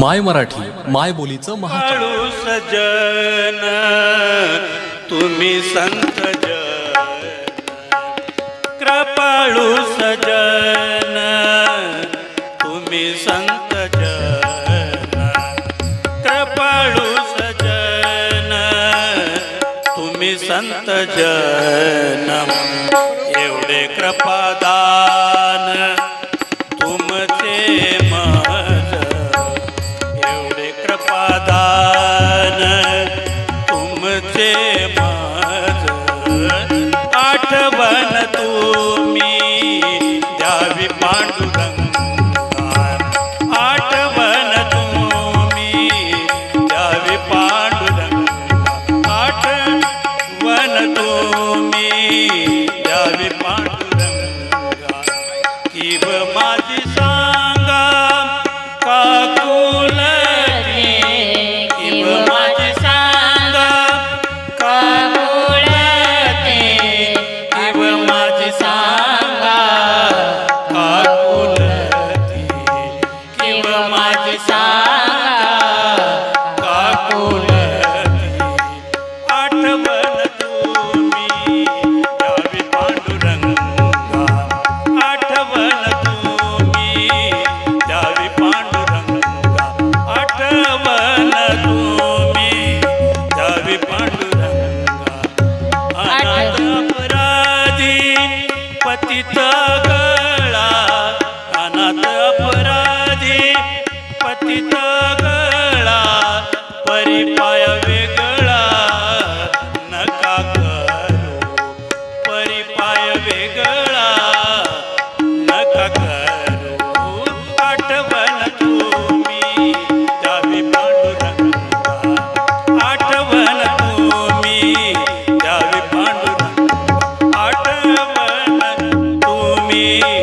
माय मराठी माय बोलीचं महाळू सजन तुम्ही संत कृपाळू सजन तुम्ही संत कृपाळू सजन तुम्ही संत जन. एवढे कृपा Yeah.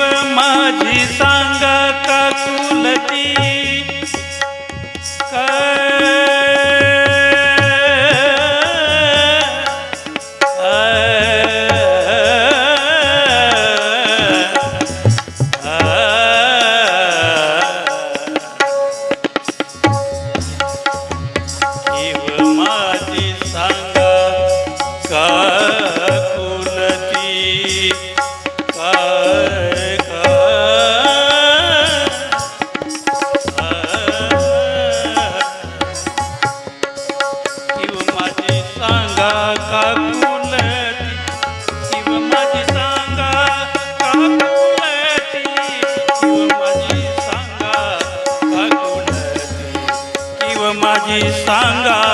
किव माझी सांगा का कुलती सांगा?